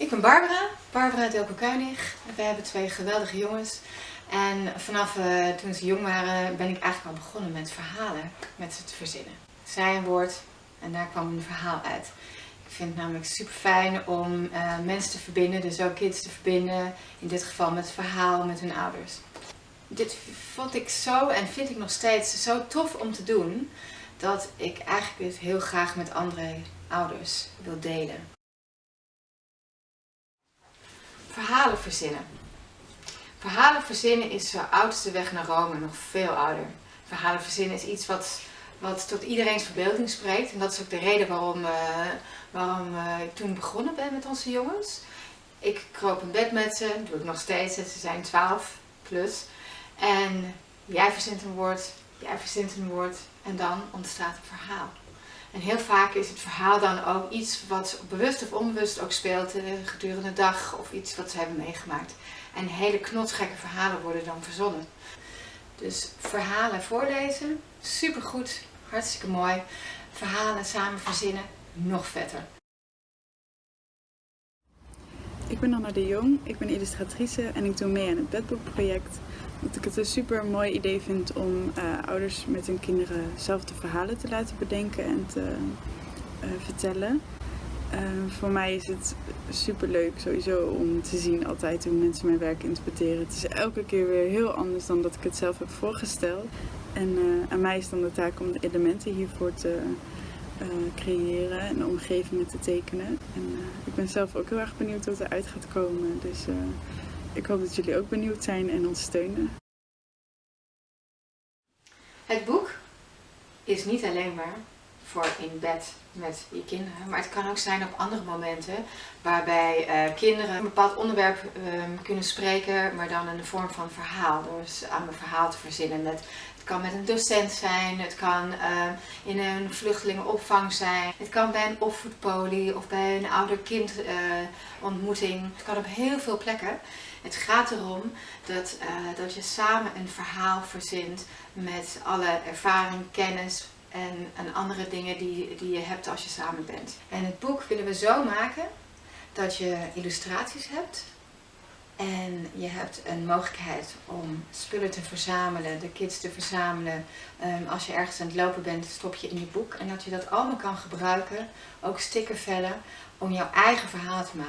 Ik ben Barbara, Barbara Delco Kuinig. We hebben twee geweldige jongens. En vanaf uh, toen ze jong waren ben ik eigenlijk al begonnen met verhalen met ze te verzinnen. Zij een woord en daar kwam een verhaal uit. Ik vind het namelijk super fijn om uh, mensen te verbinden, dus ook kids te verbinden. In dit geval met verhaal met hun ouders. Dit vond ik zo en vind ik nog steeds zo tof om te doen. Dat ik eigenlijk het heel graag met andere ouders wil delen. Verhalen verzinnen. Verhalen verzinnen is zo oudste weg naar Rome, nog veel ouder. Verhalen verzinnen is iets wat, wat tot iedereen's verbeelding spreekt. En dat is ook de reden waarom, uh, waarom uh, ik toen begonnen ben met onze jongens. Ik kroop in bed met ze, doe ik nog steeds, ze zijn 12 plus. En jij verzint een woord, jij verzint een woord en dan ontstaat een verhaal. En heel vaak is het verhaal dan ook iets wat bewust of onbewust ook speelt eh, gedurende de dag of iets wat ze hebben meegemaakt. En hele knotsgekke verhalen worden dan verzonnen. Dus verhalen voorlezen, supergoed, hartstikke mooi. Verhalen samen verzinnen, nog vetter. Ik ben Anna de Jong, ik ben illustratrice en ik doe mee aan het bedboekproject. Dat ik het een super mooi idee vind om uh, ouders met hun kinderen zelf de verhalen te laten bedenken en te uh, vertellen. Uh, voor mij is het super leuk sowieso om te zien altijd hoe mensen mijn werk interpreteren. Het is elke keer weer heel anders dan dat ik het zelf heb voorgesteld. En aan mij is dan de taak om de elementen hiervoor te creëren en omgevingen te tekenen. En ik ben zelf ook heel erg benieuwd wat eruit gaat komen. Dus ik hoop dat jullie ook benieuwd zijn en ons steunen. Het boek is niet alleen maar voor in bed met je kinderen, maar het kan ook zijn op andere momenten waarbij uh, kinderen een bepaald onderwerp uh, kunnen spreken, maar dan in de vorm van verhaal, door aan een verhaal te verzinnen. Het kan met een docent zijn, het kan uh, in een vluchtelingenopvang zijn, het kan bij een opvoedpolie of bij een ouder-kind ontmoeting. Het kan op heel veel plekken. Het gaat erom dat, dat je samen een verhaal verzint met alle ervaring, kennis, en, en andere dingen die, die je hebt als je samen bent. En het boek willen we zo maken dat je illustraties hebt en je hebt een mogelijkheid om spullen te verzamelen, de kids te verzamelen. Um, als je ergens aan het lopen bent, stop je in je boek. En dat je dat allemaal kan gebruiken, ook stickervellen, om jouw eigen verhaal te maken.